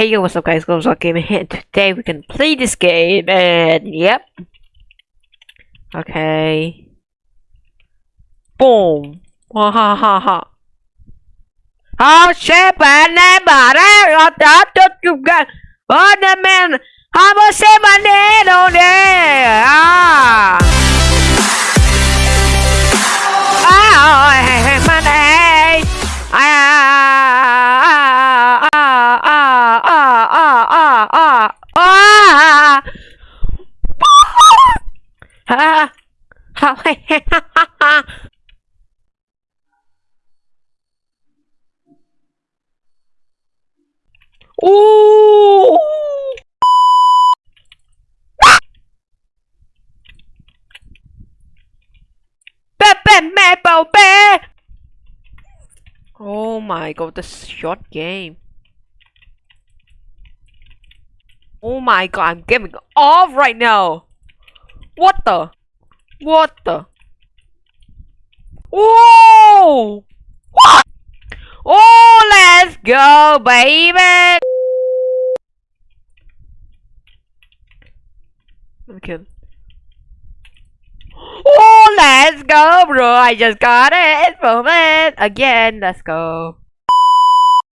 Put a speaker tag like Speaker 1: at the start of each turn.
Speaker 1: Hey yo, what's up guys, Gloves Rock Gaming here, today we can play this game, and yep. Okay. Boom. Ha ha ha ha. How sẽ bạn em bảo đấy, ở đó cho chúng ta. Ở đây men, how about say Ah. Maple Bear. Oh my god, this short game. Oh my god, I'm getting off right now. What the? What the? Whoa! What? Oh, let's go, baby! Okay. Oh, let's go, bro! I just got it it again. Let's go.